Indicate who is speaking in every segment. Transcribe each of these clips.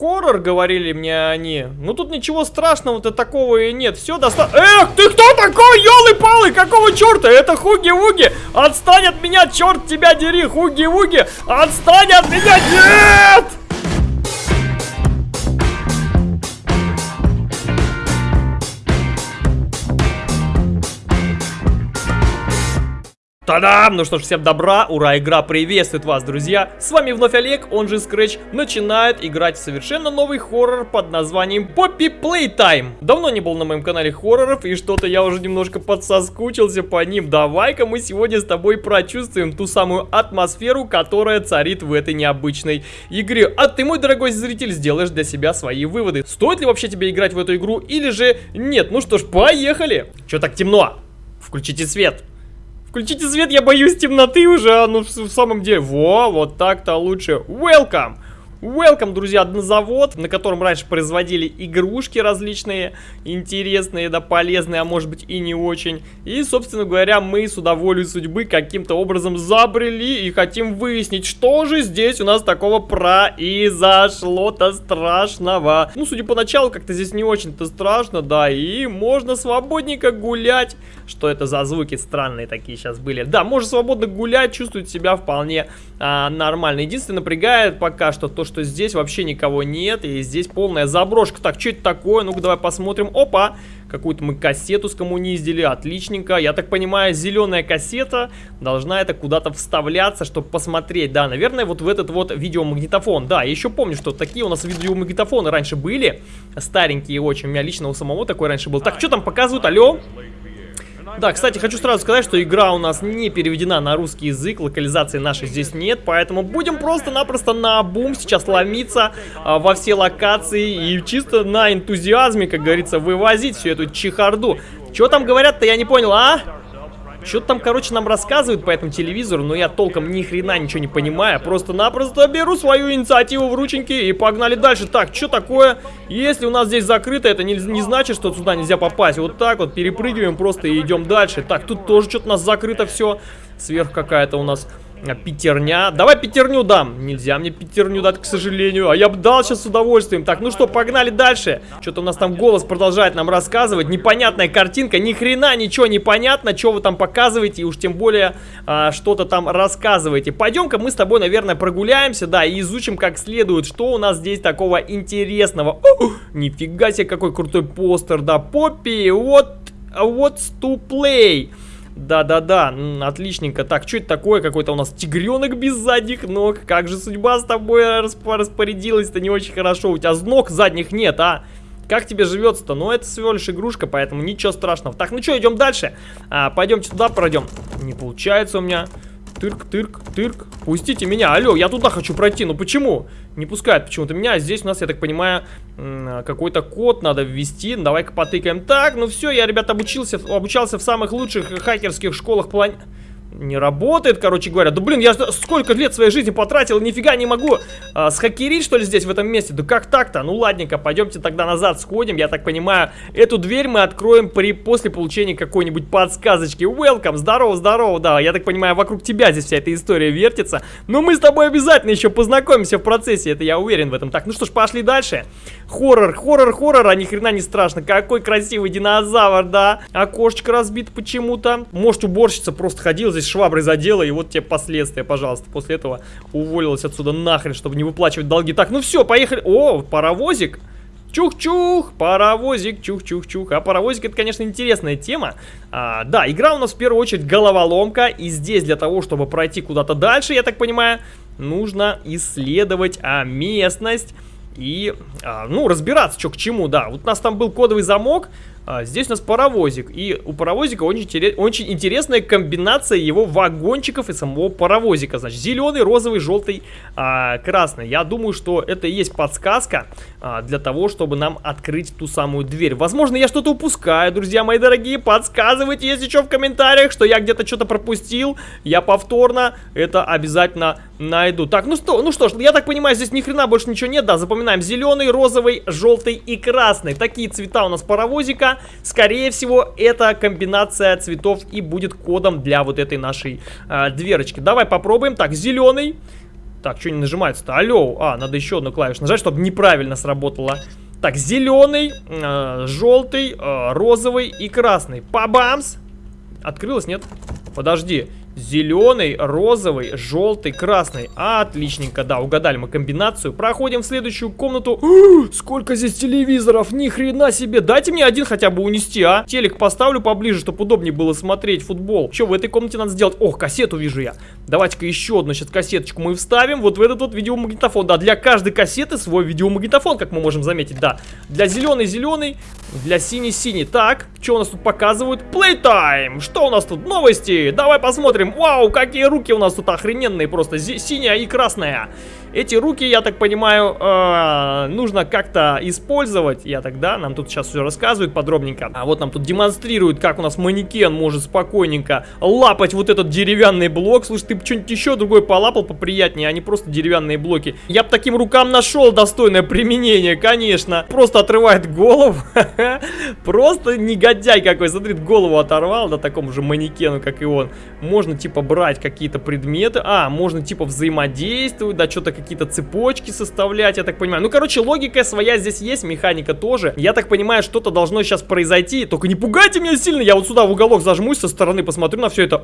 Speaker 1: Хоррор, говорили мне они. Ну тут ничего страшного-то такого и нет. Все достаточно... Эх, ты кто такой, елы-палы? Какого черта? Это Хуги-Вуги. Отстань от меня, черт тебя дери, Хуги-Вуги. Отстань от меня, нет! Та-дам! Ну что ж, всем добра, ура, игра приветствует вас, друзья! С вами вновь Олег, он же Scratch, начинает играть в совершенно новый хоррор под названием Poppy Playtime. Давно не был на моем канале хорроров, и что-то я уже немножко подсоскучился по ним. Давай-ка мы сегодня с тобой прочувствуем ту самую атмосферу, которая царит в этой необычной игре. А ты, мой дорогой зритель, сделаешь для себя свои выводы. Стоит ли вообще тебе играть в эту игру или же нет? Ну что ж, поехали! Че так темно? Включите свет. Включите свет, я боюсь темноты уже, а ну в, в самом деле. Во, вот так-то лучше. Welcome! Welcome, друзья, на завод, на котором раньше производили игрушки различные, интересные, да, полезные, а может быть и не очень. И, собственно говоря, мы с удовольствием судьбы каким-то образом забрели и хотим выяснить, что же здесь у нас такого произошло-то страшного. Ну, судя по началу, как-то здесь не очень-то страшно, да, и можно свободненько гулять. Что это за звуки странные такие сейчас были? Да, можно свободно гулять, чувствовать себя вполне а, нормально. Единственное, напрягает пока что то, что здесь вообще никого нет, и здесь полная заброшка. Так, что это такое? Ну-ка, давай посмотрим. Опа! Какую-то мы кассету скоммуниздили, отличненько. Я так понимаю, зеленая кассета должна это куда-то вставляться, чтобы посмотреть. Да, наверное, вот в этот вот видеомагнитофон. Да, еще помню, что такие у нас видеомагнитофоны раньше были. Старенькие очень. У меня лично у самого такой раньше был. Так, что там показывают? Алло? Да, кстати, хочу сразу сказать, что игра у нас не переведена на русский язык, локализации нашей здесь нет, поэтому будем просто-напросто на бум сейчас ломиться а, во все локации и чисто на энтузиазме, как говорится, вывозить всю эту чехарду. Что там говорят-то, я не понял, а? Что-то там, короче, нам рассказывают по этому телевизору, но я толком ни хрена ничего не понимаю. Просто-напросто беру свою инициативу в рученьки и погнали дальше. Так, что такое? Если у нас здесь закрыто, это не, не значит, что сюда нельзя попасть. Вот так вот перепрыгиваем просто и идем дальше. Так, тут тоже что-то у нас закрыто все. Сверх какая-то у нас пятерня. Давай пятерню дам. Нельзя мне пятерню дать, к сожалению. А я бы дал сейчас с удовольствием. Так, ну что, погнали дальше. Что-то у нас там голос продолжает нам рассказывать. Непонятная картинка. Ни хрена ничего не понятно, что вы там показываете. И уж тем более а, что-то там рассказываете. Пойдем-ка мы с тобой, наверное, прогуляемся, да, и изучим как следует, что у нас здесь такого интересного. О, нифига себе, какой крутой постер, да. Поппи, вот, what's to play. Да-да-да, отличненько. Так, что это такое? Какой-то у нас тигренок без задних ног. Как же судьба с тобой расп распорядилась-то не очень хорошо. У тебя ног задних нет, а? Как тебе живется-то? Ну, это всего лишь игрушка, поэтому ничего страшного. Так, ну что, идем дальше. А, пойдемте туда пройдем. Не получается у меня. Тырк, тырк, тырк. Пустите меня. Алло, я туда хочу пройти. Ну почему? Не пускают почему-то меня. Здесь у нас, я так понимаю, какой-то код надо ввести. Давай-ка потыкаем. Так, ну все, я, ребят, обучился, обучался в самых лучших хакерских школах планеты не работает, короче говоря. Да блин, я сколько лет своей жизни потратил, нифига не могу а, схакерить, что ли, здесь, в этом месте. Да как так-то? Ну ладненько, пойдемте тогда назад сходим. Я так понимаю, эту дверь мы откроем при, после получения какой-нибудь подсказочки. Welcome, здорово, здорово, да. Я так понимаю, вокруг тебя здесь вся эта история вертится. Но мы с тобой обязательно еще познакомимся в процессе, это я уверен в этом. Так, ну что ж, пошли дальше. Хоррор, хоррор, хоррор, а ни хрена не страшно. Какой красивый динозавр, да. Окошечко разбито почему-то. Может, уборщица просто ходила здесь шваброй задела, и вот тебе последствия, пожалуйста. После этого уволилась отсюда нахрен, чтобы не выплачивать долги. Так, ну все, поехали. О, паровозик. Чух-чух, паровозик, чух-чух-чух. А паровозик это, конечно, интересная тема. А, да, игра у нас в первую очередь головоломка. И здесь для того, чтобы пройти куда-то дальше, я так понимаю, нужно исследовать а, местность и, а, ну, разбираться, что к чему, да. Вот у нас там был кодовый замок, а, здесь у нас паровозик. И у паровозика очень, очень интересная комбинация его вагончиков и самого паровозика. Значит, зеленый, розовый, желтый, а, красный. Я думаю, что это и есть подсказка а, для того, чтобы нам открыть ту самую дверь. Возможно, я что-то упускаю, друзья мои дорогие. Подсказывайте, если что, в комментариях, что я где-то что-то пропустил. Я повторно это обязательно найду. Так, ну что, ну что ж, я так понимаю, здесь ни хрена больше ничего нет. Да, запоминаем. Зеленый, розовый, желтый и красный. Такие цвета у нас паровозика скорее всего, эта комбинация цветов и будет кодом для вот этой нашей э, дверочки. Давай попробуем. Так, зеленый. Так, что не нажимается-то? Алло. А, надо еще одну клавишу нажать, чтобы неправильно сработало. Так, зеленый, э, желтый, э, розовый и красный. Пабамс! Открылось, нет? Подожди. Зеленый, розовый, желтый, красный. Отличненько, да, угадали мы комбинацию. Проходим в следующую комнату. Сколько здесь телевизоров, ни хрена себе. Дайте мне один хотя бы унести, а. Телек поставлю поближе, чтобы удобнее было смотреть футбол. Что в этой комнате надо сделать? Ох, кассету вижу я. Давайте-ка еще одну сейчас кассеточку мы вставим. Вот в этот вот видеомагнитофон. Да, для каждой кассеты свой видеомагнитофон, как мы можем заметить, да. Для зеленый зеленый, для синий синий. Так, что у нас тут показывают? Playtime. Что у нас тут? Новости. Давай посмотрим. Вау, какие руки у нас тут охрененные просто. Синяя и красная. Эти руки, я так понимаю, э, нужно как-то использовать. Я тогда, нам тут сейчас все рассказывают подробненько. А вот нам тут демонстрируют, как у нас манекен может спокойненько лапать вот этот деревянный блок. Слушай, ты что-нибудь еще другое полапал поприятнее, а не просто деревянные блоки. Я бы таким рукам нашел достойное применение, конечно. Просто отрывает голову. Просто негодяй какой. Смотри, голову оторвал, да, такому же манекену, как и он. Можно, типа, брать какие-то предметы. А, можно, типа, взаимодействовать, да, что-то какие-то цепочки составлять, я так понимаю. Ну, короче, логика своя здесь есть, механика тоже. Я так понимаю, что-то должно сейчас произойти. Только не пугайте меня сильно, я вот сюда в уголок зажмусь, со стороны посмотрю на все это.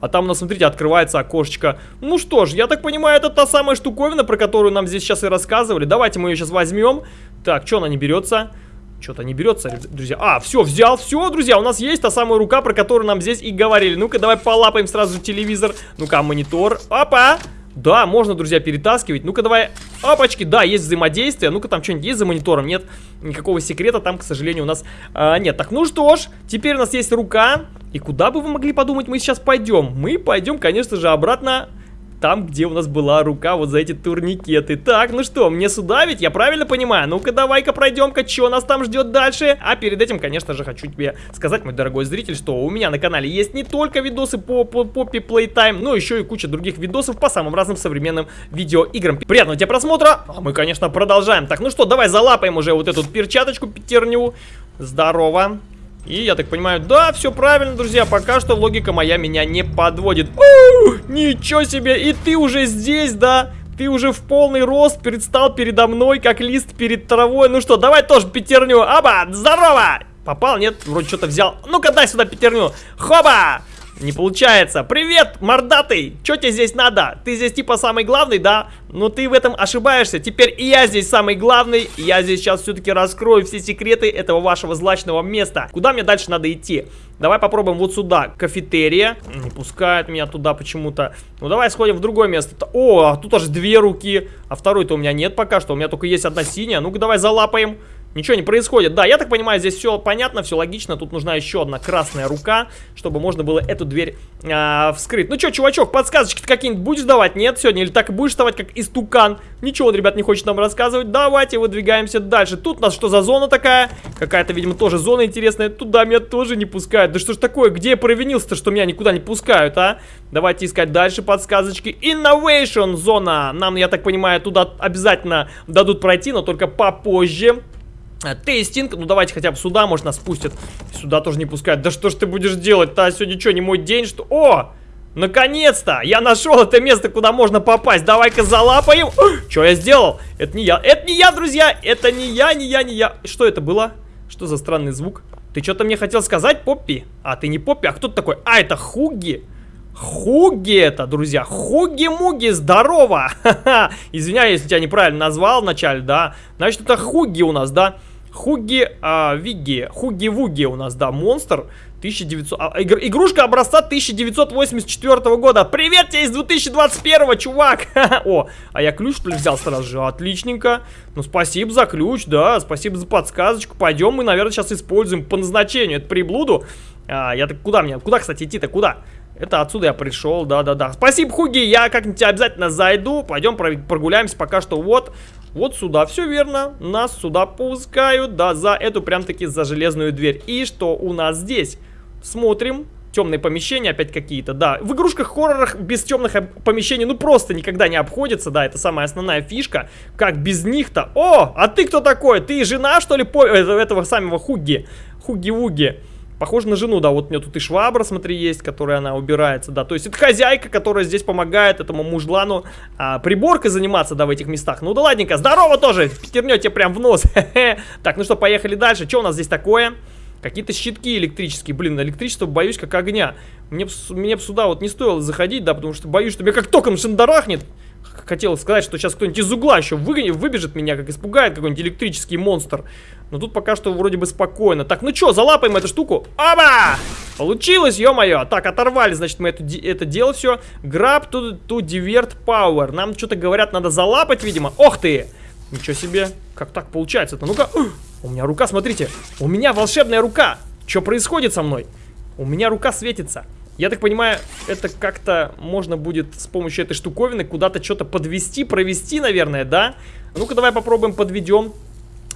Speaker 1: А там, у нас, смотрите, открывается окошечко. Ну что ж, я так понимаю, это та самая штуковина, про которую нам здесь сейчас и рассказывали. Давайте мы ее сейчас возьмем. Так, что она не берется? Что-то не берется, друзья. А, все, взял, все, друзья, у нас есть та самая рука, про которую нам здесь и говорили. Ну-ка, давай полапаем сразу телевизор. Ну-ка, монитор. Опа! Да, можно, друзья, перетаскивать. Ну-ка, давай. Опачки, да, есть взаимодействие. Ну-ка, там что-нибудь есть за монитором? Нет, никакого секрета там, к сожалению, у нас а, нет. Так, ну что ж, теперь у нас есть рука. И куда бы вы могли подумать, мы сейчас пойдем? Мы пойдем, конечно же, обратно там, где у нас была рука вот за эти турникеты. Так, ну что, мне сюда ведь? Я правильно понимаю? Ну-ка, давай-ка пройдем-ка, что нас там ждет дальше? А перед этим, конечно же, хочу тебе сказать, мой дорогой зритель, что у меня на канале есть не только видосы по Poppy Playtime, но еще и куча других видосов по самым разным современным видеоиграм. Приятного тебе просмотра, а мы, конечно, продолжаем. Так, ну что, давай залапаем уже вот эту перчаточку пятерню. Здорово. И я так понимаю, да, все правильно, друзья, пока что логика моя меня не подводит. У, ничего себе, и ты уже здесь, да? Ты уже в полный рост предстал передо мной, как лист перед травой. Ну что, давай тоже пятерню. Аба, здорово! Попал, нет? Вроде что-то взял. Ну-ка, дай сюда пятерню. Хоба! Не получается. Привет, мордатый! Что тебе здесь надо? Ты здесь типа самый главный, да? Но ты в этом ошибаешься. Теперь и я здесь самый главный. Я здесь сейчас все-таки раскрою все секреты этого вашего злачного места. Куда мне дальше надо идти? Давай попробуем вот сюда. Кафетерия. Не пускает меня туда почему-то. Ну давай сходим в другое место. О, а тут аж две руки. А второй-то у меня нет пока что. У меня только есть одна синяя. Ну-ка давай залапаем. Ничего не происходит. Да, я так понимаю, здесь все понятно, все логично. Тут нужна еще одна красная рука, чтобы можно было эту дверь а, вскрыть. Ну что, чувачок, подсказочки какие-нибудь будешь давать? Нет, сегодня? Или так и будешь давать, как истукан? Ничего он, ребят, не хочет нам рассказывать. Давайте выдвигаемся дальше. Тут у нас что за зона такая? Какая-то, видимо, тоже зона интересная. Туда меня тоже не пускают. Да что ж такое? Где я провинился-то, что меня никуда не пускают, а? Давайте искать дальше подсказочки. Innovation зона. Нам, я так понимаю, туда обязательно дадут пройти, но только попозже. Э, тестинг, ну давайте хотя бы сюда, может нас пустят Сюда тоже не пускают Да что ж ты будешь делать-то, сегодня что, не мой день, что... О! Наконец-то! Я нашел это место, куда можно попасть Давай-ка залапаем Что я сделал? Это не я, это не я, друзья Это не я, не я, не я Что это было? Что за странный звук? Ты что-то мне хотел сказать, Поппи? А, ты не Поппи, а кто такой? А, это Хуги Хуги это, друзья, Хуги-Муги, здорово! Извиняюсь, если тебя неправильно назвал вначале, да? Значит, это Хуги у нас, да? Хуги а, Виги, Хуги-Вуги у нас, да, монстр. 1900, а, игр, игрушка образца 1984 года. Привет тебе из 2021, чувак! О, а я ключ, что ли, взял сразу же? Отличненько. Ну, спасибо за ключ, да, спасибо за подсказочку. Пойдем мы, наверное, сейчас используем по назначению эту приблуду. А, я так куда мне? Куда, кстати, идти-то? Куда? Это отсюда я пришел, да-да-да. Спасибо, Хуги, я как-нибудь обязательно зайду. Пойдем прогуляемся пока что вот, вот сюда. Все верно, нас сюда пускают, да, за эту прям-таки за железную дверь. И что у нас здесь? Смотрим. Темные помещения опять какие-то, да. В игрушках-хоррорах без темных помещений, ну, просто никогда не обходится, да, это самая основная фишка. Как без них-то? О, а ты кто такой? Ты жена, что ли, по... Э, этого самого Хуги? Хуги-Вуги. Похоже на жену, да, вот у нее тут и швабра, смотри, есть, которая она убирается, да. То есть это хозяйка, которая здесь помогает этому мужлану а, приборкой заниматься, да, в этих местах. Ну да ладненько, здорово тоже, пятернете прям в нос. Так, ну что, поехали дальше. Что у нас здесь такое? Какие-то щитки электрические. Блин, электричество боюсь как огня. Мне, мне сюда вот не стоило заходить, да, потому что боюсь, что меня как током шандарахнет хотел сказать, что сейчас кто-нибудь из угла еще выгонит, выбежит меня, как испугает какой-нибудь электрический монстр. Но тут пока что вроде бы спокойно. Так, ну что, залапаем эту штуку. Оба! Получилось, ё-моё. Так, оторвали, значит, мы это, это дело все. Grab to, to divert power. Нам что-то говорят, надо залапать, видимо. Ох ты! Ничего себе. Как так получается-то? Ну-ка. У меня рука, смотрите. У меня волшебная рука. Что происходит со мной? У меня рука светится. Я так понимаю, это как-то можно будет с помощью этой штуковины куда-то что-то подвести, провести, наверное, да? Ну-ка, давай попробуем подведем.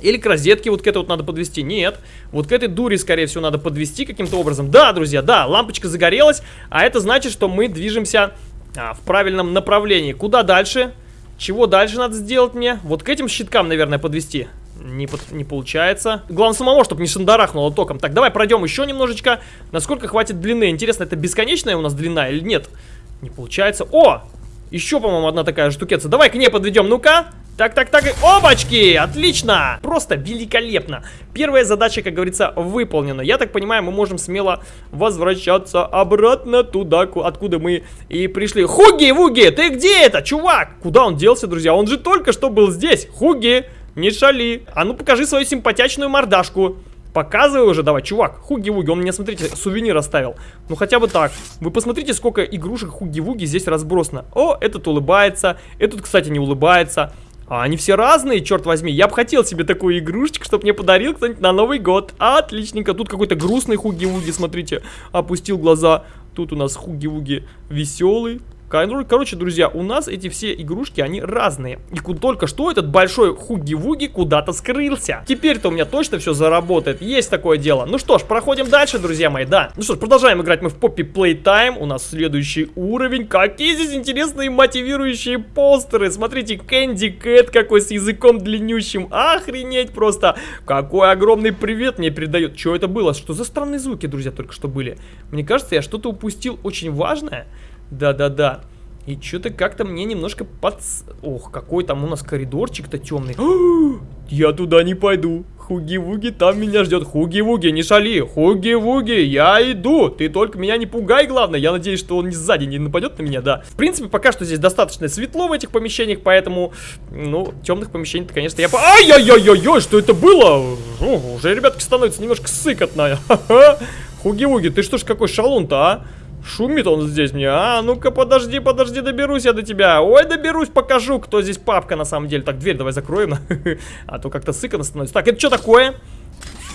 Speaker 1: Или к розетке вот к этой вот надо подвести. Нет. Вот к этой дуре, скорее всего, надо подвести каким-то образом. Да, друзья, да, лампочка загорелась. А это значит, что мы движемся а, в правильном направлении. Куда дальше? Чего дальше надо сделать мне? Вот к этим щиткам, наверное, подвести не, под, не получается. Главное самого, чтобы не шандарахнуло током. Так, давай пройдем еще немножечко. Насколько хватит длины? Интересно, это бесконечная у нас длина или нет? Не получается. О! Еще, по-моему, одна такая штукеца. Давай к ней подведем. Ну-ка. Так, так, так. Опачки! Отлично! Просто великолепно. Первая задача, как говорится, выполнена. Я так понимаю, мы можем смело возвращаться обратно туда, откуда мы и пришли. Хуги-вуги, ты где это, чувак? Куда он делся, друзья? Он же только что был здесь. Хуги! Не шали. А ну покажи свою симпатичную мордашку. Показывай уже, давай, чувак, Хуги-Вуги, он мне, смотрите, сувенир оставил. Ну, хотя бы так. Вы посмотрите, сколько игрушек Хуги-Вуги здесь разбросано. О, этот улыбается, этот, кстати, не улыбается. А они все разные, черт возьми. Я бы хотел себе такую игрушечку, чтобы мне подарил кто-нибудь на Новый год. Отличненько. Тут какой-то грустный Хуги-Вуги, смотрите. Опустил глаза. Тут у нас Хуги-Вуги веселый. Короче, друзья, у нас эти все игрушки, они разные. И только что этот большой хуги-вуги куда-то скрылся. Теперь-то у меня точно все заработает. Есть такое дело. Ну что ж, проходим дальше, друзья мои, да. Ну что ж, продолжаем играть мы в Poppy Playtime. У нас следующий уровень. Какие здесь интересные мотивирующие постеры. Смотрите, Кэнди Кэт какой с языком длиннющим. Охренеть просто. Какой огромный привет мне передает. Что это было? Что за странные звуки, друзья, только что были? Мне кажется, я что-то упустил очень важное. Да-да-да. И что-то как-то мне немножко под... Ох, какой там у нас коридорчик-то темный. Я туда не пойду. Хуги-вуги там меня ждет. Хуги-вуги, не шали. Хуги-вуги, я иду. Ты только меня не пугай, главное. Я надеюсь, что он не сзади не нападет на меня, да. В принципе, пока что здесь достаточно светло в этих помещениях, поэтому, ну, темных помещений-то, конечно, я... Ай-яй-яй-яй-яй, что это было? О, уже, ребятки, становится немножко сыкотно. Хуги-вуги, ты что ж какой шалун-то, а? Шумит он здесь мне. А, ну-ка, подожди, подожди, доберусь я до тебя. Ой, доберусь, покажу, кто здесь папка на самом деле. Так, дверь давай закроем. А то как-то сыкано становится. Так, это что такое?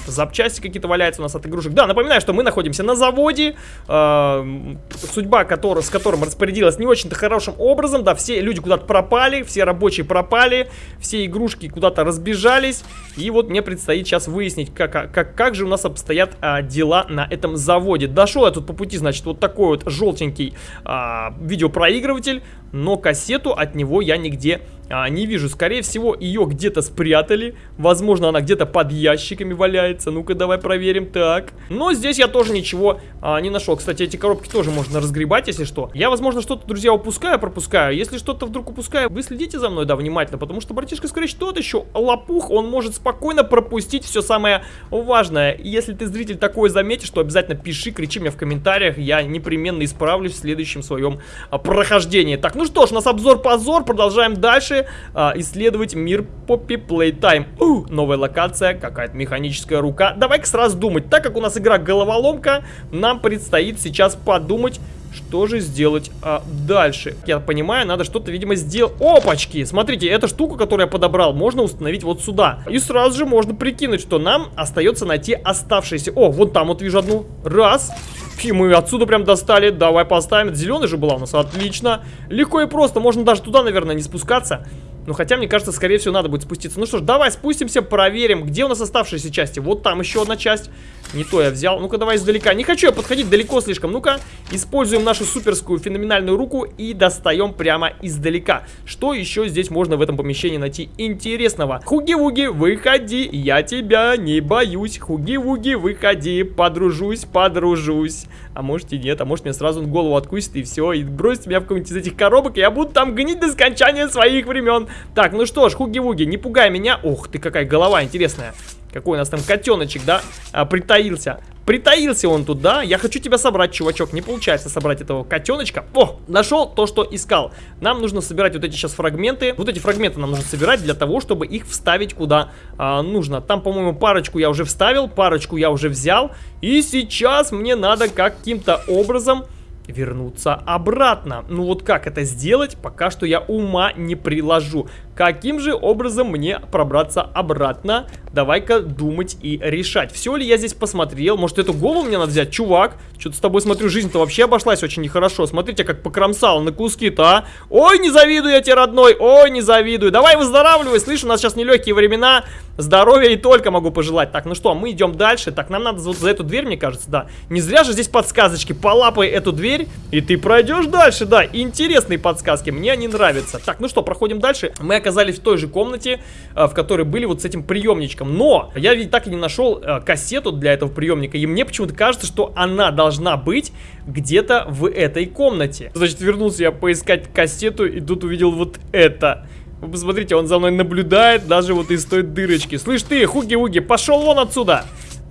Speaker 1: Запчасти какие-то валяются у нас от игрушек. Да, напоминаю, что мы находимся на заводе, э, судьба который, с которым распорядилась не очень-то хорошим образом, да, все люди куда-то пропали, все рабочие пропали, все игрушки куда-то разбежались, и вот мне предстоит сейчас выяснить, как, как, как же у нас обстоят а, дела на этом заводе. Дошел я тут по пути, значит, вот такой вот желтенький а, видеопроигрыватель, но кассету от него я нигде а, не вижу. Скорее всего, ее где-то спрятали. Возможно, она где-то под ящиками валяется. Ну-ка, давай проверим. Так. Но здесь я тоже ничего а, не нашел. Кстати, эти коробки тоже можно разгребать, если что. Я, возможно, что-то, друзья, упускаю, пропускаю. Если что-то вдруг упускаю, вы следите за мной, да, внимательно. Потому что братишка Скрэч тот еще лопух. Он может спокойно пропустить все самое важное. Если ты, зритель, такое заметишь, то обязательно пиши, кричи мне в комментариях. Я непременно исправлюсь в следующем своем а, прохождении. Так, ну что ж, у нас обзор-позор. Продолжаем дальше а, исследовать мир Poppy Playtime. У, новая локация, какая-то механическая рука. Давай-ка сразу думать. Так как у нас игра головоломка, нам предстоит сейчас подумать, что же сделать а, дальше? Я понимаю, надо что-то, видимо, сделать. Опачки! Смотрите, эту штуку, которую я подобрал, можно установить вот сюда. И сразу же можно прикинуть, что нам остается найти оставшиеся. О, вот там вот вижу одну. Раз. И мы отсюда прям достали. Давай поставим. Зеленый же была у нас. Отлично. Легко и просто. Можно даже туда, наверное, не спускаться. Ну, хотя, мне кажется, скорее всего, надо будет спуститься. Ну что ж, давай спустимся, проверим, где у нас оставшиеся части. Вот там еще одна часть. Не то я взял. Ну-ка, давай издалека. Не хочу я подходить далеко слишком. Ну-ка, используем нашу суперскую феноменальную руку и достаем прямо издалека. Что еще здесь можно в этом помещении найти интересного? Хуги-вуги, выходи, я тебя не боюсь. Хуги-вуги, выходи, подружусь, подружусь. А может и нет, а может мне сразу голову откусит и все, и бросит меня в какую-нибудь из этих коробок, и я буду там гнить до скончания своих времен. Так, ну что ж, хуги-вуги, не пугай меня. Ох ты, какая голова интересная. Какой у нас там котеночек, да, а, притаился. Притаился он тут, да? Я хочу тебя собрать, чувачок. Не получается собрать этого котеночка. О, нашел то, что искал. Нам нужно собирать вот эти сейчас фрагменты. Вот эти фрагменты нам нужно собирать для того, чтобы их вставить куда а, нужно. Там, по-моему, парочку я уже вставил, парочку я уже взял. И сейчас мне надо каким-то образом вернуться обратно. Ну вот как это сделать, пока что я ума не приложу. Каким же образом мне пробраться обратно? Давай-ка думать и решать. Все ли я здесь посмотрел? Может, эту голову мне надо взять? Чувак, что-то с тобой, смотрю, жизнь-то вообще обошлась очень нехорошо. Смотрите, как покромсал на куски-то, а. Ой, не завидую я тебе, родной. Ой, не завидую. Давай выздоравливай. Слышь, у нас сейчас нелегкие времена. Здоровья и только могу пожелать. Так, ну что, мы идем дальше. Так, нам надо вот за эту дверь, мне кажется, да. Не зря же здесь подсказочки. Полапай эту дверь, и ты пройдешь дальше, да. Интересные подсказки. Мне они нравятся. Так, ну что, проходим дальше. Мы оказались в той же комнате, э, в которой были вот с этим приемничком. Но я ведь так и не нашел э, кассету для этого приемника. И мне почему-то кажется, что она должна быть где-то в этой комнате. Значит, вернулся я поискать кассету и тут увидел вот это. Вы посмотрите, он за мной наблюдает даже вот из той дырочки. Слышь ты, хуги-уги, пошел вон отсюда!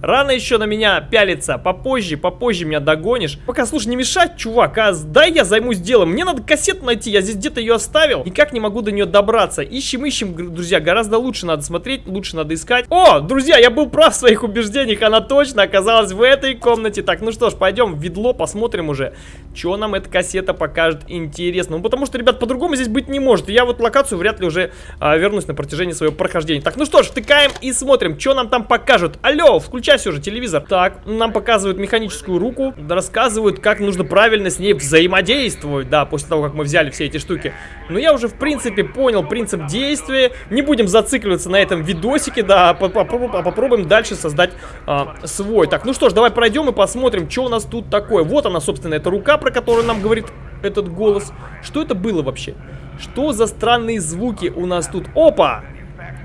Speaker 1: Рано еще на меня пялиться, попозже, попозже меня догонишь. Пока, слушай, не мешать, чувак, а дай я займусь делом. Мне надо кассету найти, я здесь где-то ее оставил. Никак не могу до нее добраться. Ищем, ищем, друзья, гораздо лучше надо смотреть, лучше надо искать. О, друзья, я был прав в своих убеждениях, она точно оказалась в этой комнате. Так, ну что ж, пойдем в ведло, посмотрим уже, что нам эта кассета покажет интересно. Ну, потому что, ребят, по-другому здесь быть не может. Я вот локацию вряд ли уже а, вернусь на протяжении своего прохождения. Так, ну что ж, втыкаем и смотрим, что нам там покажут. Алло, включай все же телевизор. Так, нам показывают механическую руку, рассказывают, как нужно правильно с ней взаимодействовать, да, после того, как мы взяли все эти штуки. Но я уже, в принципе, понял принцип действия. Не будем зацикливаться на этом видосике, да, а попробуем, дальше создать а, свой. Так, ну что ж, давай пройдем и посмотрим, что у нас тут такое. Вот она, собственно, эта рука, про которую нам говорит этот голос. Что это было вообще? Что за странные звуки у нас тут? Опа!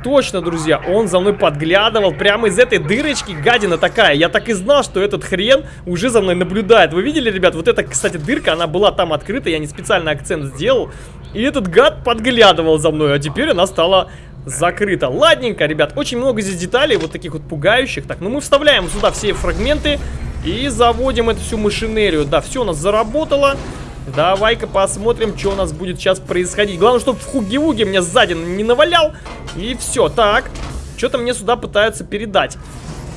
Speaker 1: Точно, друзья, он за мной подглядывал прямо из этой дырочки, гадина такая. Я так и знал, что этот хрен уже за мной наблюдает. Вы видели, ребят, вот эта, кстати, дырка, она была там открыта, я не специально акцент сделал. И этот гад подглядывал за мной, а теперь она стала закрыта. Ладненько, ребят, очень много здесь деталей, вот таких вот пугающих. Так, ну мы вставляем сюда все фрагменты и заводим эту всю машинерию. Да, все у нас заработало. Давай-ка посмотрим, что у нас будет сейчас происходить. Главное, чтобы в хуги-вуги мне сзади не навалял. И все, так. Что-то мне сюда пытаются передать.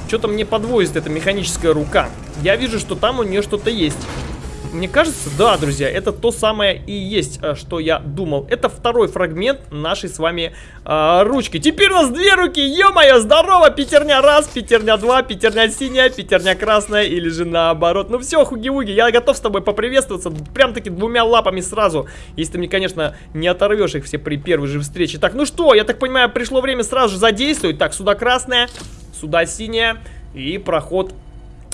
Speaker 1: Что-то мне подвозит эта механическая рука. Я вижу, что там у нее что-то есть. Мне кажется, да, друзья, это то самое и есть, э, что я думал. Это второй фрагмент нашей с вами э, ручки. Теперь у нас две руки, ё-моё, здорово, пятерня раз, пятерня два, пятерня синяя, пятерня красная или же наоборот. Ну все, хуги-вуги, я готов с тобой поприветствоваться прям-таки двумя лапами сразу. Если ты мне, конечно, не оторвешь их все при первой же встрече. Так, ну что, я так понимаю, пришло время сразу же задействовать. Так, сюда красная, сюда синяя и проход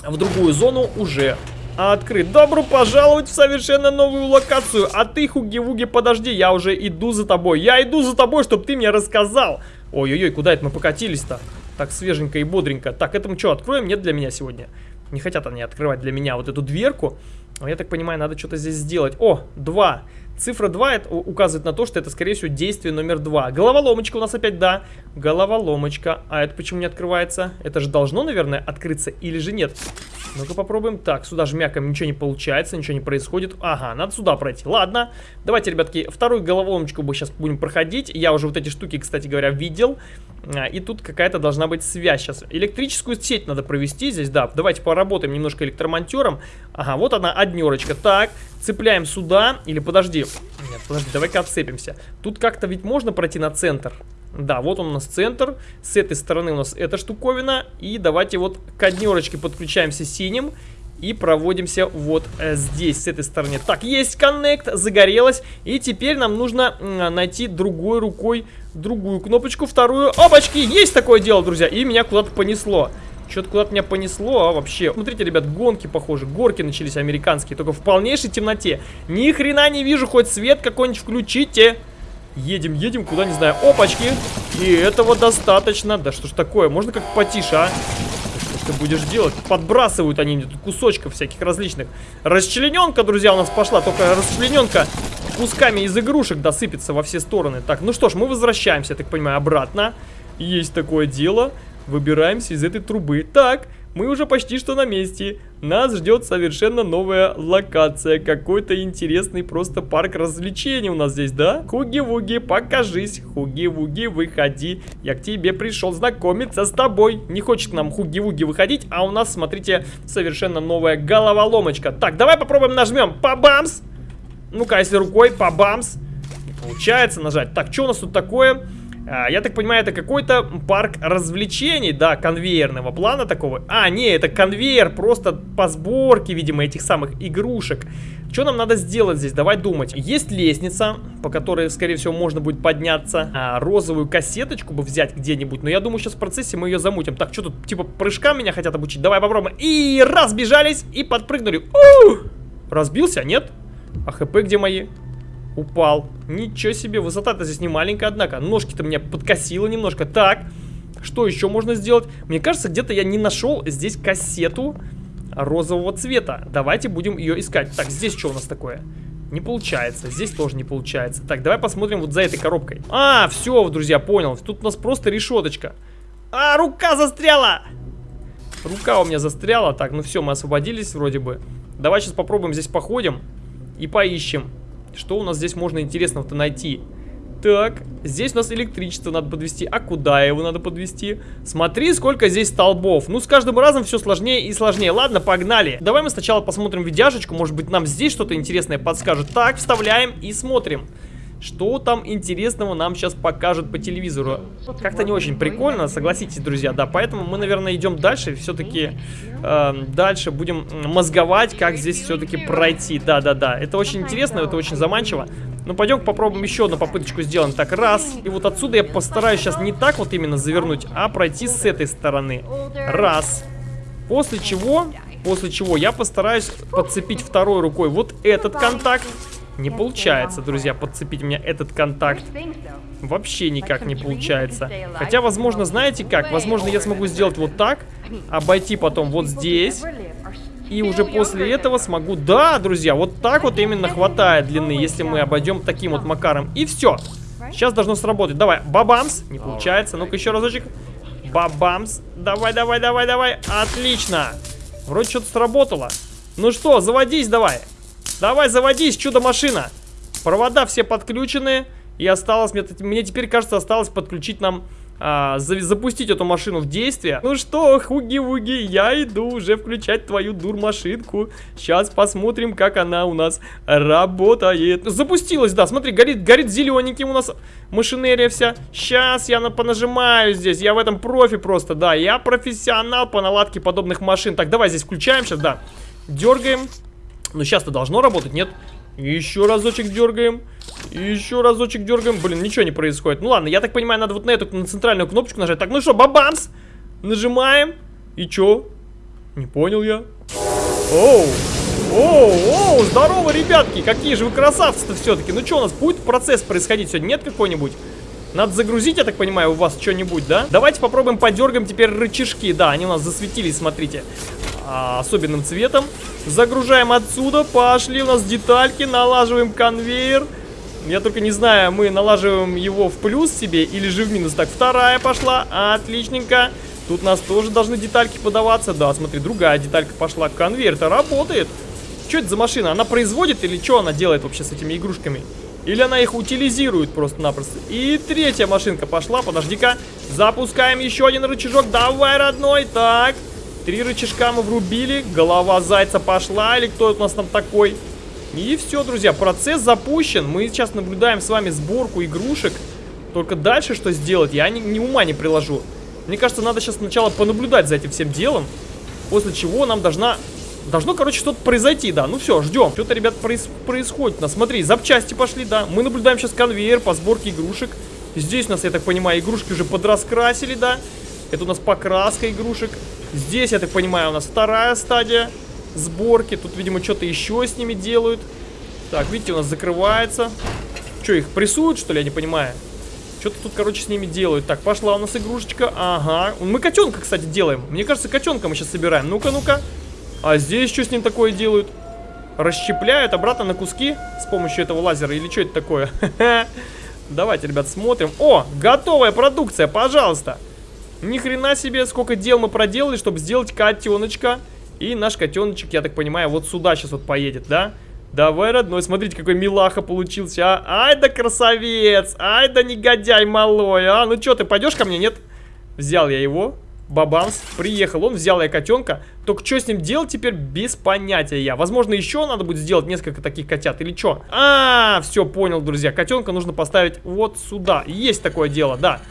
Speaker 1: в другую зону уже открыт. Добро пожаловать в совершенно новую локацию. А ты, Хуги-Вуги, подожди, я уже иду за тобой. Я иду за тобой, чтобы ты мне рассказал. Ой-ой-ой, куда это мы покатились-то? Так свеженько и бодренько. Так, это мы что, откроем? Нет для меня сегодня. Не хотят они открывать для меня вот эту дверку. Но я так понимаю, надо что-то здесь сделать. О, два. Цифра 2 это указывает на то, что это, скорее всего, действие номер 2. Головоломочка у нас опять, да. Головоломочка. А это почему не открывается? Это же должно, наверное, открыться или же нет? Ну-ка попробуем. Так, сюда жмякаем, ничего не получается, ничего не происходит. Ага, надо сюда пройти. Ладно. Давайте, ребятки, вторую головоломочку мы сейчас будем проходить. Я уже вот эти штуки, кстати говоря, видел. А, и тут какая-то должна быть связь сейчас. Электрическую сеть надо провести здесь, да. Давайте поработаем немножко электромонтером. Ага, вот она, однерочка. Так, цепляем сюда. Или подожди. Нет, подожди, давай-ка отцепимся. Тут как-то ведь можно пройти на центр. Да, вот он у нас центр. С этой стороны у нас эта штуковина. И давайте вот к однерочке подключаемся синим. И проводимся вот э, здесь, с этой стороны. Так, есть коннект, загорелось. И теперь нам нужно найти другой рукой другую кнопочку, вторую. Опачки, есть такое дело, друзья. И меня куда-то понесло. Что-то куда-то меня понесло, а вообще. Смотрите, ребят, гонки, похоже, горки начались американские, только в полнейшей темноте. Ни хрена не вижу, хоть свет какой-нибудь включите. Едем, едем, куда не знаю. Опачки. И этого достаточно. Да что ж такое, можно как потише, а? Ты будешь делать? Подбрасывают они тут кусочков всяких различных. Расчлененка, друзья, у нас пошла. Только расчлененка кусками из игрушек досыпется во все стороны. Так, ну что ж, мы возвращаемся, я так понимаю, обратно. Есть такое дело. Выбираемся из этой трубы. Так, мы уже почти что на месте. Нас ждет совершенно новая локация. Какой-то интересный просто парк развлечений у нас здесь, да? Хуги-вуги, покажись. Хуги-вуги, выходи. Я к тебе пришел знакомиться с тобой. Не хочет нам хуги-вуги выходить, а у нас, смотрите, совершенно новая головоломочка. Так, давай попробуем нажмем. Пабамс! Ну-ка, если рукой, пабамс. Не получается нажать. Так, что у нас тут такое? А, я так понимаю, это какой-то парк развлечений, да, конвейерного плана такого. А, не, это конвейер просто по сборке, видимо, этих самых игрушек. Что нам надо сделать здесь? Давай думать. Есть лестница, по которой, скорее всего, можно будет подняться. А, розовую кассеточку бы взять где-нибудь. Но я думаю, сейчас в процессе мы ее замутим. Так, что тут, типа, прыжкам меня хотят обучить? Давай попробуем. И разбежались, и подпрыгнули. У! Разбился, нет? А хп где мои? Упал. Ничего себе, высота-то здесь не маленькая, однако. Ножки-то меня подкосило немножко. Так, что еще можно сделать? Мне кажется, где-то я не нашел здесь кассету розового цвета. Давайте будем ее искать. Так, здесь что у нас такое? Не получается. Здесь тоже не получается. Так, давай посмотрим вот за этой коробкой. А, все, друзья, понял. Тут у нас просто решеточка. А, рука застряла! Рука у меня застряла. Так, ну все, мы освободились вроде бы. Давай сейчас попробуем здесь походим и поищем. Что у нас здесь можно интересного-то найти? Так, здесь у нас электричество надо подвести. А куда его надо подвести? Смотри, сколько здесь столбов. Ну, с каждым разом все сложнее и сложнее. Ладно, погнали. Давай мы сначала посмотрим видяшечку. Может быть, нам здесь что-то интересное подскажет. Так, вставляем и смотрим. Что там интересного нам сейчас покажут по телевизору? Как-то не очень прикольно, согласитесь, друзья, да. Поэтому мы, наверное, идем дальше. Все-таки э, дальше будем мозговать, как здесь все-таки пройти. Да-да-да. Это очень интересно, это очень заманчиво. Ну, пойдем попробуем еще одну попыточку сделаем. Так, раз. И вот отсюда я постараюсь сейчас не так вот именно завернуть, а пройти с этой стороны. Раз. После чего, после чего я постараюсь подцепить второй рукой вот этот контакт. Не получается, друзья, подцепить меня этот контакт. Вообще никак не получается. Хотя, возможно, знаете как? Возможно, я смогу сделать вот так, обойти потом вот здесь. И уже после этого смогу... Да, друзья, вот так вот именно хватает длины, если мы обойдем таким вот макаром. И все. Сейчас должно сработать. Давай, бабамс. Не получается. Ну-ка еще разочек. Бабамс. Давай, давай, давай, давай. Отлично. Вроде что-то сработало. Ну что, заводись давай. Давай, заводись, чудо-машина. Провода все подключены. И осталось, мне, мне теперь кажется, осталось подключить нам, а, за, запустить эту машину в действие. Ну что, хуги-вуги, я иду уже включать твою дур-машинку. Сейчас посмотрим, как она у нас работает. Запустилась, да, смотри, горит, горит зелененьким у нас машинерия вся. Сейчас я на, понажимаю здесь, я в этом профи просто, да. Я профессионал по наладке подобных машин. Так, давай здесь включаем сейчас, да. Дергаем. Ну, сейчас-то должно работать, нет? Еще разочек дергаем. Еще разочек дергаем. Блин, ничего не происходит. Ну ладно, я так понимаю, надо вот на эту на центральную кнопочку нажать. Так, ну что, бабамс! Нажимаем. И чё? Не понял я. Оу! Оу, оу, здорово, ребятки! Какие же вы красавцы-то все-таки! Ну что, у нас будет процесс происходить сегодня? Нет какой-нибудь? Надо загрузить, я так понимаю, у вас что-нибудь, да? Давайте попробуем подергаем теперь рычажки. Да, они у нас засветились, смотрите а, особенным цветом. Загружаем отсюда, пошли у нас детальки, налаживаем конвейер. Я только не знаю, мы налаживаем его в плюс себе или же в минус. Так, вторая пошла, отличненько. Тут у нас тоже должны детальки подаваться. Да, смотри, другая деталька пошла. Конвейер-то работает. Что это за машина? Она производит или что она делает вообще с этими игрушками? Или она их утилизирует просто-напросто. И третья машинка пошла, подожди-ка. Запускаем еще один рычажок. Давай, родной. Так, Три рычажка мы врубили, голова зайца пошла, или кто у нас там такой. И все, друзья, процесс запущен. Мы сейчас наблюдаем с вами сборку игрушек. Только дальше что сделать, я ни, ни ума не приложу. Мне кажется, надо сейчас сначала понаблюдать за этим всем делом. После чего нам должна Должно, короче, что-то произойти, да. Ну все, ждем. Что-то, ребят, проис происходит у. Смотри, запчасти пошли, да. Мы наблюдаем сейчас конвейер по сборке игрушек. Здесь у нас, я так понимаю, игрушки уже подраскрасили, да. Это у нас покраска игрушек. Здесь, я так понимаю, у нас вторая стадия сборки. Тут, видимо, что-то еще с ними делают. Так, видите, у нас закрывается. Что, их прессуют, что ли, я не понимаю? Что-то тут, короче, с ними делают. Так, пошла у нас игрушечка. Ага. Мы котенка, кстати, делаем. Мне кажется, котенка мы сейчас собираем. Ну-ка, ну-ка. А здесь что с ним такое делают? Расщепляют обратно на куски с помощью этого лазера. Или что это такое? Давайте, ребят, смотрим. О, готовая продукция, пожалуйста. Ни хрена себе, сколько дел мы проделали, чтобы сделать котеночка. И наш котеночек, я так понимаю, вот сюда сейчас вот поедет, да? Давай, родной, смотрите, какой милаха получился, а. Ай да красавец, ай да негодяй малой, а. Ну что, ты пойдешь ко мне, нет? Взял я его, бабамс, приехал он, взял я котенка. Только что с ним делать теперь без понятия я. Возможно, еще надо будет сделать несколько таких котят или что? А, все, понял, друзья. Котенка нужно поставить вот сюда. Есть такое дело, да.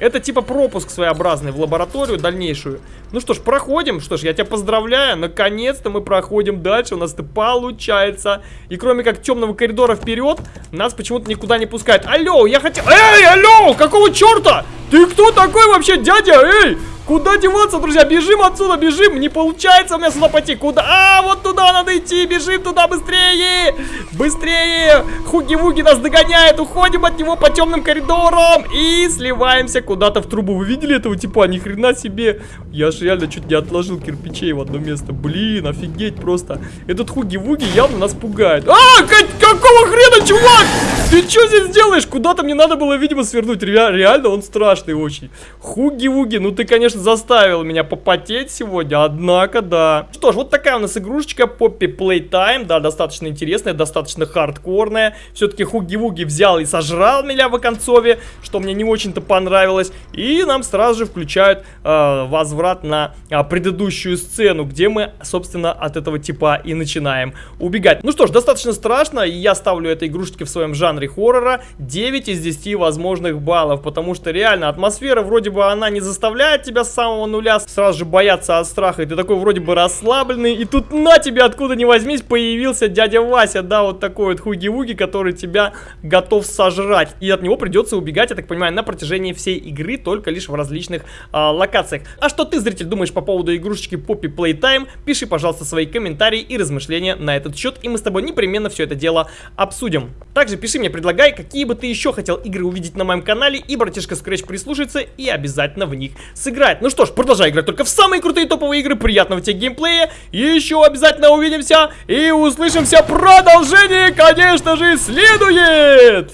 Speaker 1: Это типа пропуск своеобразный в лабораторию дальнейшую. Ну что ж, проходим. Что ж, я тебя поздравляю. Наконец-то мы проходим дальше. У нас это получается. И кроме как темного коридора вперед, нас почему-то никуда не пускают. Алло, я хотел... Эй, алло, какого черта? Ты кто такой вообще, дядя? Эй! Куда деваться, друзья? Бежим отсюда, бежим. Не получается у меня сюда пойти. Куда? А, вот туда надо идти. Бежим туда быстрее. Быстрее. Хуги-вуги нас догоняет. Уходим от него по темным коридорам. И сливаемся куда-то в трубу. Вы видели этого типа? Ни хрена себе. Я же реально чуть не отложил кирпичей в одно место. Блин, офигеть просто. Этот хуги-вуги явно нас пугает. А, какого хрена, чувак? Ты что здесь делаешь? Куда-то мне надо было, видимо, свернуть. Реально, он страшный очень. Хуги-вуги, ну ты, конечно, заставил меня попотеть сегодня, однако, да. Что ж, вот такая у нас игрушечка Poppy Playtime, да, достаточно интересная, достаточно хардкорная. Все-таки Хуги-Вуги взял и сожрал меня в оконцове, что мне не очень-то понравилось. И нам сразу же включают э, возврат на э, предыдущую сцену, где мы, собственно, от этого типа и начинаем убегать. Ну что ж, достаточно страшно, и я ставлю этой игрушечке в своем жанре хоррора 9 из 10 возможных баллов, потому что реально атмосфера вроде бы она не заставляет тебя с самого нуля сразу же бояться от страха. И ты такой вроде бы расслабленный. И тут на тебе откуда ни возьмись появился дядя Вася. Да, вот такой вот хуги-вуги, который тебя готов сожрать. И от него придется убегать, я так понимаю, на протяжении всей игры, только лишь в различных а, локациях. А что ты, зритель, думаешь по поводу игрушечки Poppy Playtime? Пиши, пожалуйста, свои комментарии и размышления на этот счет. И мы с тобой непременно все это дело обсудим. Также пиши мне, предлагай, какие бы ты еще хотел игры увидеть на моем канале. И братишка Scratch прислушается и обязательно в них сыграет. Ну что ж, продолжай играть только в самые крутые топовые игры. Приятного тебе геймплея. Еще обязательно увидимся и услышимся. Продолжение, конечно же, следует!